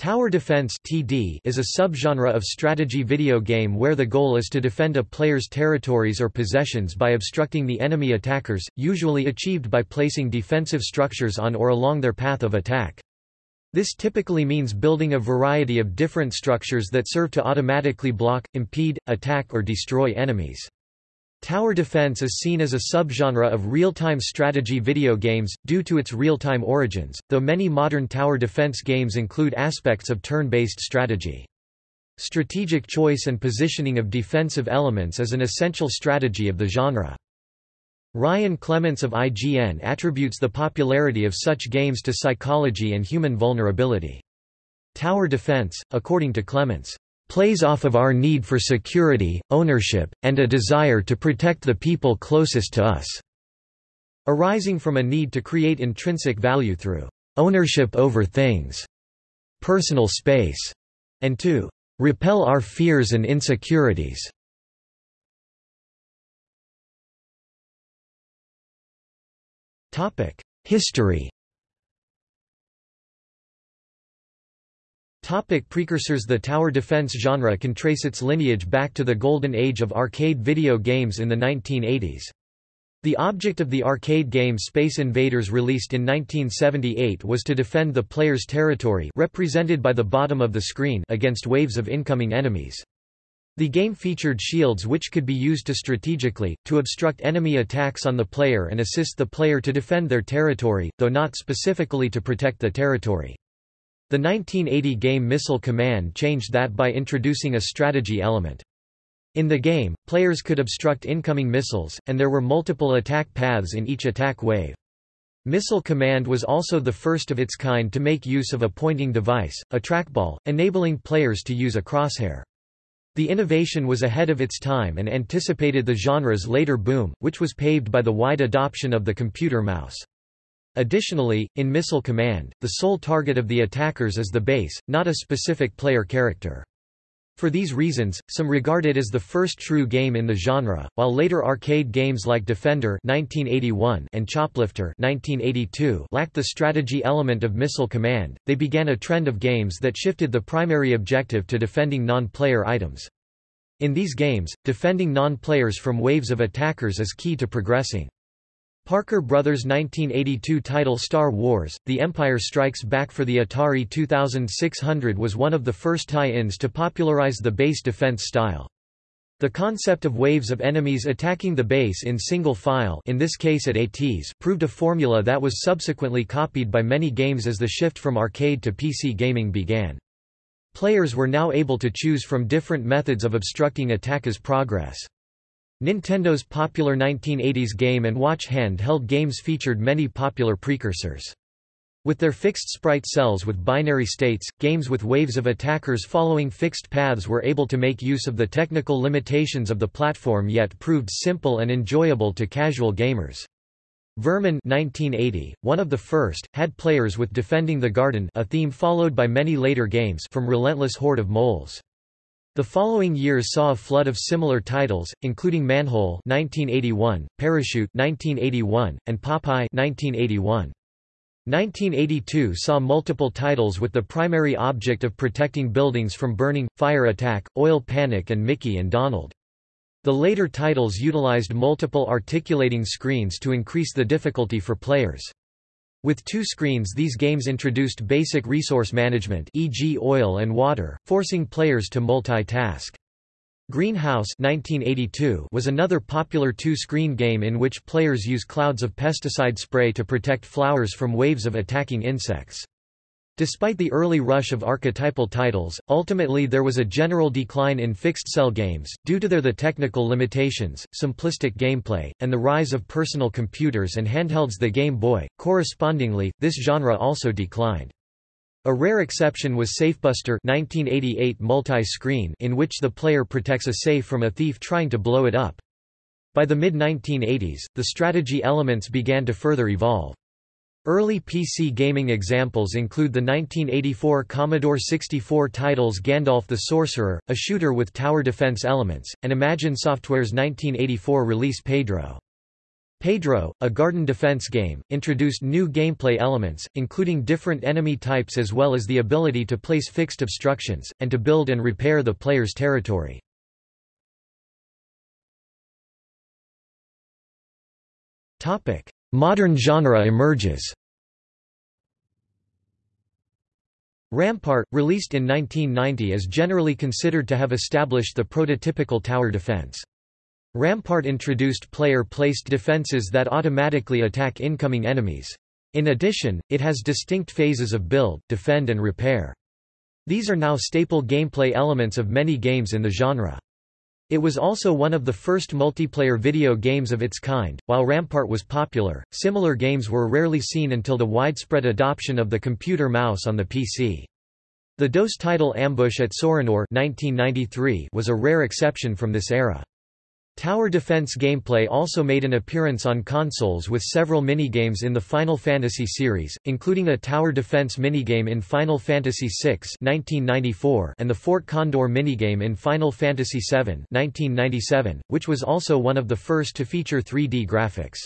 Tower defense (TD) is a subgenre of strategy video game where the goal is to defend a player's territories or possessions by obstructing the enemy attackers, usually achieved by placing defensive structures on or along their path of attack. This typically means building a variety of different structures that serve to automatically block, impede, attack or destroy enemies. Tower defense is seen as a subgenre of real-time strategy video games, due to its real-time origins, though many modern tower defense games include aspects of turn-based strategy. Strategic choice and positioning of defensive elements is an essential strategy of the genre. Ryan Clements of IGN attributes the popularity of such games to psychology and human vulnerability. Tower defense, according to Clements, plays off of our need for security, ownership, and a desire to protect the people closest to us, arising from a need to create intrinsic value through ownership over things, personal space, and to repel our fears and insecurities. History Topic precursors The tower defense genre can trace its lineage back to the golden age of arcade video games in the 1980s. The object of the arcade game Space Invaders released in 1978 was to defend the player's territory represented by the bottom of the screen against waves of incoming enemies. The game featured shields which could be used to strategically, to obstruct enemy attacks on the player and assist the player to defend their territory, though not specifically to protect the territory. The 1980 game Missile Command changed that by introducing a strategy element. In the game, players could obstruct incoming missiles, and there were multiple attack paths in each attack wave. Missile Command was also the first of its kind to make use of a pointing device, a trackball, enabling players to use a crosshair. The innovation was ahead of its time and anticipated the genre's later boom, which was paved by the wide adoption of the computer mouse. Additionally, in Missile Command, the sole target of the attackers is the base, not a specific player character. For these reasons, some regard it as the first true game in the genre, while later arcade games like Defender 1981 and Choplifter 1982 lacked the strategy element of Missile Command. They began a trend of games that shifted the primary objective to defending non-player items. In these games, defending non-players from waves of attackers is key to progressing. Parker Brothers' 1982 title Star Wars, The Empire Strikes Back for the Atari 2600 was one of the first tie-ins to popularize the base defense style. The concept of waves of enemies attacking the base in single file in this case at ATs proved a formula that was subsequently copied by many games as the shift from arcade to PC gaming began. Players were now able to choose from different methods of obstructing attackers' progress. Nintendo's popular 1980s Game & Watch handheld games featured many popular precursors. With their fixed sprite cells with binary states, games with waves of attackers following fixed paths were able to make use of the technical limitations of the platform yet proved simple and enjoyable to casual gamers. Vermin 1980, one of the first, had players with Defending the Garden a theme followed by many later games from Relentless Horde of Moles. The following years saw a flood of similar titles, including Manhole 1981, Parachute 1981, and Popeye 1981. 1982 saw multiple titles with the primary object of protecting buildings from burning, fire attack, oil panic and Mickey and Donald. The later titles utilized multiple articulating screens to increase the difficulty for players. With two screens these games introduced basic resource management e.g. oil and water, forcing players to multitask. Greenhouse 1982 was another popular two-screen game in which players use clouds of pesticide spray to protect flowers from waves of attacking insects. Despite the early rush of archetypal titles, ultimately there was a general decline in fixed-cell games, due to their the technical limitations, simplistic gameplay, and the rise of personal computers and handhelds the Game Boy. Correspondingly, this genre also declined. A rare exception was Safebuster 1988 multi-screen in which the player protects a safe from a thief trying to blow it up. By the mid-1980s, the strategy elements began to further evolve. Early PC gaming examples include the 1984 Commodore 64 titles Gandalf the Sorcerer, a shooter with tower defense elements, and Imagine Software's 1984 release Pedro. Pedro, a garden defense game, introduced new gameplay elements, including different enemy types as well as the ability to place fixed obstructions, and to build and repair the player's territory. Modern genre emerges Rampart, released in 1990 is generally considered to have established the prototypical tower defense. Rampart introduced player-placed defenses that automatically attack incoming enemies. In addition, it has distinct phases of build, defend and repair. These are now staple gameplay elements of many games in the genre. It was also one of the first multiplayer video games of its kind. While Rampart was popular, similar games were rarely seen until the widespread adoption of the computer mouse on the PC. The DOS title Ambush at Sorinor 1993 was a rare exception from this era. Tower defense gameplay also made an appearance on consoles with several minigames in the Final Fantasy series, including a tower defense minigame in Final Fantasy VI 1994 and the Fort Condor minigame in Final Fantasy VII 1997, which was also one of the first to feature 3D graphics.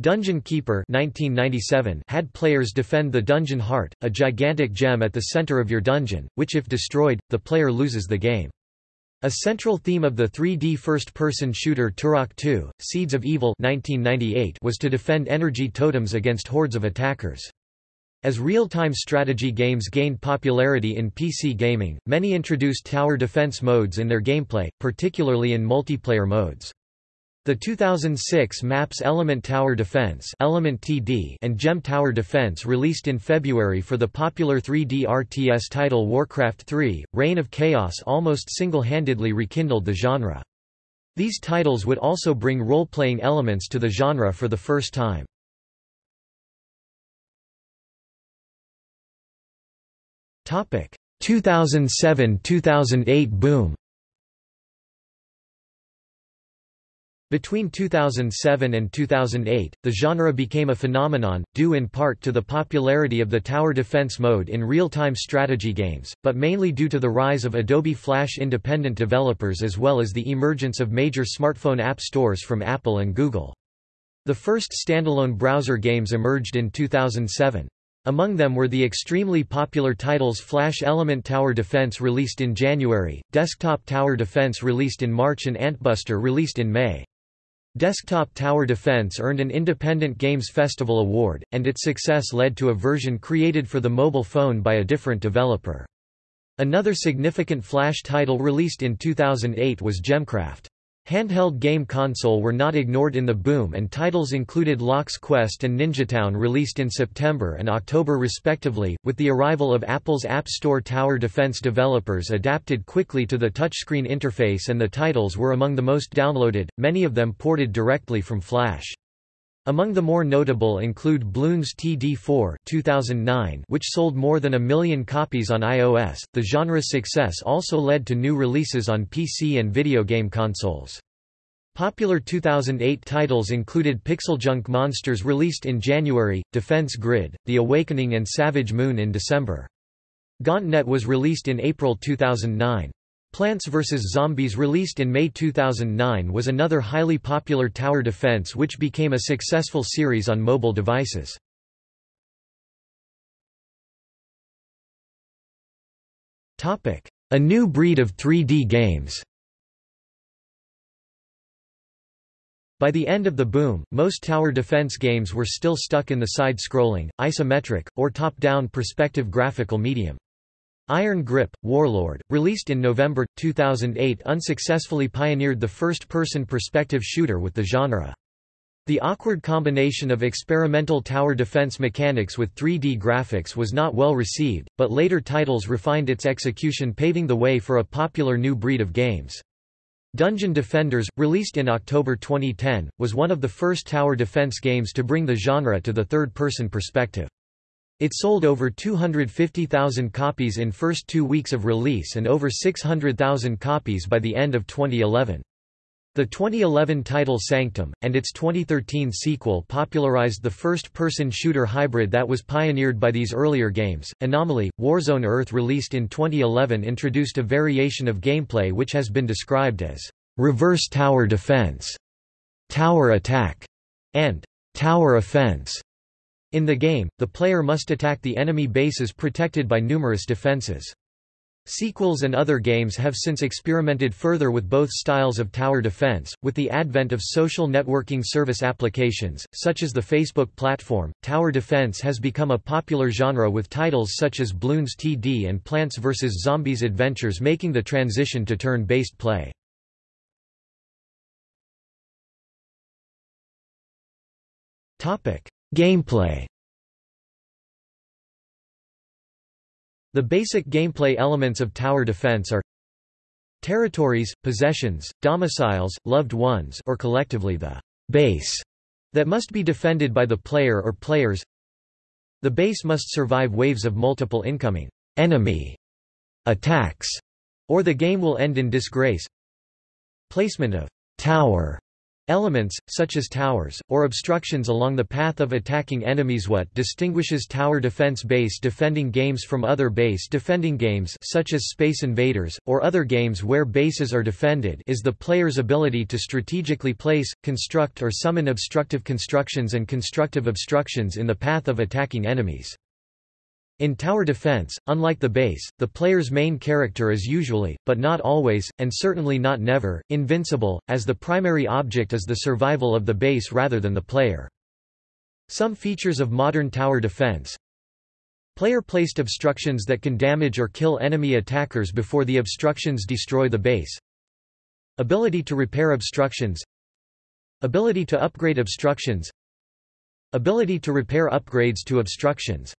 Dungeon Keeper 1997 had players defend the dungeon heart, a gigantic gem at the center of your dungeon, which if destroyed, the player loses the game. A central theme of the 3D first-person shooter Turok 2, Seeds of Evil 1998 was to defend energy totems against hordes of attackers. As real-time strategy games gained popularity in PC gaming, many introduced tower defense modes in their gameplay, particularly in multiplayer modes. The 2006 MAPS Element Tower Defense Element TD and Gem Tower Defense released in February for the popular 3D RTS title Warcraft 3, Reign of Chaos almost single-handedly rekindled the genre. These titles would also bring role-playing elements to the genre for the first time. Topic: 2007-2008 boom. Between 2007 and 2008, the genre became a phenomenon, due in part to the popularity of the tower defense mode in real-time strategy games, but mainly due to the rise of Adobe Flash independent developers as well as the emergence of major smartphone app stores from Apple and Google. The first standalone browser games emerged in 2007. Among them were the extremely popular titles Flash Element Tower Defense released in January, Desktop Tower Defense released in March and Antbuster released in May. Desktop Tower Defense earned an Independent Games Festival award, and its success led to a version created for the mobile phone by a different developer. Another significant Flash title released in 2008 was Gemcraft. Handheld game console were not ignored in the boom and titles included Lock's Quest and Ninjatown released in September and October respectively. With the arrival of Apple's App Store tower defense developers adapted quickly to the touchscreen interface and the titles were among the most downloaded, many of them ported directly from Flash. Among the more notable include Bloons TD4 2009, which sold more than a million copies on iOS. The genre's success also led to new releases on PC and video game consoles. Popular 2008 titles included Pixel Junk Monsters released in January, Defense Grid, The Awakening and Savage Moon in December. Gauntlet was released in April 2009. Plants vs. Zombies released in May 2009 was another highly popular tower defense which became a successful series on mobile devices. A new breed of 3D games By the end of the boom, most tower defense games were still stuck in the side-scrolling, isometric, or top-down perspective graphical medium. Iron Grip, Warlord, released in November, 2008 unsuccessfully pioneered the first-person perspective shooter with the genre. The awkward combination of experimental tower defense mechanics with 3D graphics was not well received, but later titles refined its execution paving the way for a popular new breed of games. Dungeon Defenders, released in October 2010, was one of the first tower defense games to bring the genre to the third-person perspective. It sold over 250,000 copies in first two weeks of release and over 600,000 copies by the end of 2011. The 2011 title Sanctum, and its 2013 sequel popularized the first-person shooter hybrid that was pioneered by these earlier games. Anomaly, Warzone Earth released in 2011 introduced a variation of gameplay which has been described as reverse tower defense, tower attack, and tower offense. In the game, the player must attack the enemy bases protected by numerous defenses. Sequels and other games have since experimented further with both styles of tower defense. With the advent of social networking service applications, such as the Facebook platform, tower defense has become a popular genre with titles such as Bloons TD and Plants vs. Zombies Adventures making the transition to turn-based play. Gameplay The basic gameplay elements of tower defense are territories, possessions, domiciles, loved ones or collectively the base that must be defended by the player or players. The base must survive waves of multiple incoming enemy attacks, or the game will end in disgrace. Placement of tower Elements, such as towers, or obstructions along the path of attacking enemies What distinguishes tower defense base defending games from other base defending games such as Space Invaders, or other games where bases are defended is the player's ability to strategically place, construct or summon obstructive constructions and constructive obstructions in the path of attacking enemies. In tower defense, unlike the base, the player's main character is usually, but not always, and certainly not never, invincible, as the primary object is the survival of the base rather than the player. Some features of modern tower defense. Player-placed obstructions that can damage or kill enemy attackers before the obstructions destroy the base. Ability to repair obstructions. Ability to upgrade obstructions. Ability to repair upgrades to obstructions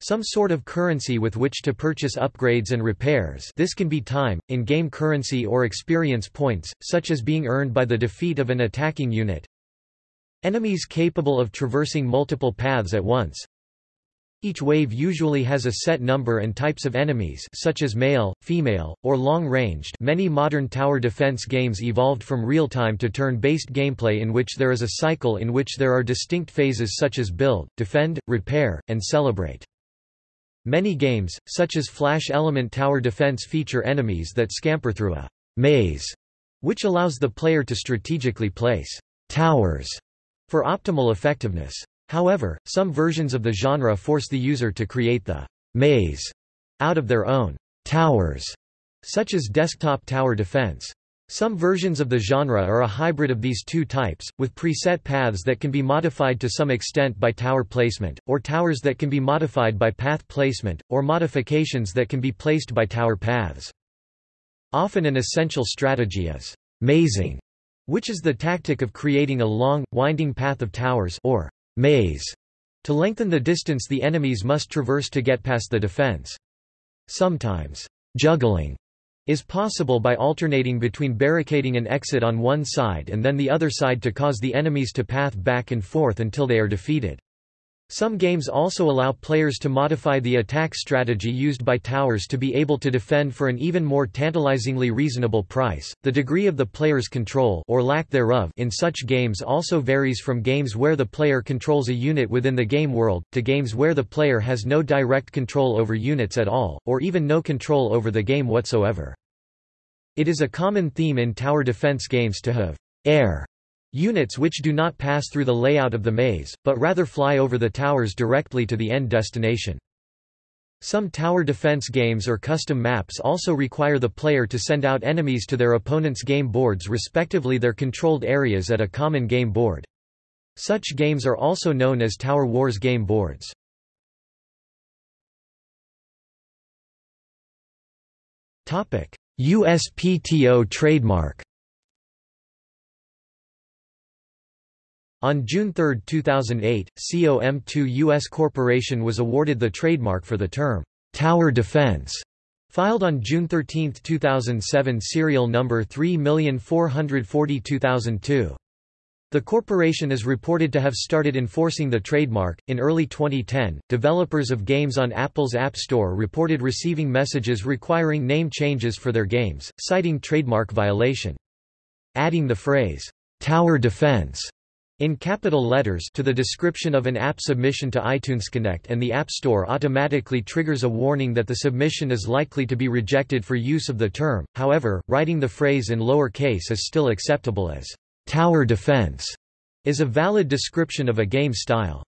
some sort of currency with which to purchase upgrades and repairs this can be time, in-game currency or experience points, such as being earned by the defeat of an attacking unit. Enemies capable of traversing multiple paths at once. Each wave usually has a set number and types of enemies such as male, female, or long-ranged many modern tower defense games evolved from real-time to turn-based gameplay in which there is a cycle in which there are distinct phases such as build, defend, repair, and celebrate. Many games, such as Flash Element Tower Defense feature enemies that scamper through a maze, which allows the player to strategically place towers for optimal effectiveness. However, some versions of the genre force the user to create the maze out of their own towers, such as Desktop Tower Defense. Some versions of the genre are a hybrid of these two types, with preset paths that can be modified to some extent by tower placement, or towers that can be modified by path placement, or modifications that can be placed by tower paths. Often an essential strategy is mazing, which is the tactic of creating a long, winding path of towers or maze to lengthen the distance the enemies must traverse to get past the defense. Sometimes, juggling is possible by alternating between barricading an exit on one side and then the other side to cause the enemies to path back and forth until they are defeated. Some games also allow players to modify the attack strategy used by towers to be able to defend for an even more tantalizingly reasonable price. The degree of the player's control or lack thereof in such games also varies from games where the player controls a unit within the game world to games where the player has no direct control over units at all or even no control over the game whatsoever. It is a common theme in tower defense games to have air Units which do not pass through the layout of the maze, but rather fly over the towers directly to the end destination. Some tower defense games or custom maps also require the player to send out enemies to their opponent's game boards respectively their controlled areas at a common game board. Such games are also known as Tower Wars game boards. USPTO trademark On June 3, 2008, Com2uS Corporation was awarded the trademark for the term, "'Tower Defense' filed on June 13, 2007 serial number 3442002. The corporation is reported to have started enforcing the trademark. In early 2010, developers of games on Apple's App Store reported receiving messages requiring name changes for their games, citing trademark violation. Adding the phrase, Tower Defense in capital letters to the description of an app submission to iTunes Connect and the App Store automatically triggers a warning that the submission is likely to be rejected for use of the term, however, writing the phrase in lower case is still acceptable as tower defense. is a valid description of a game style.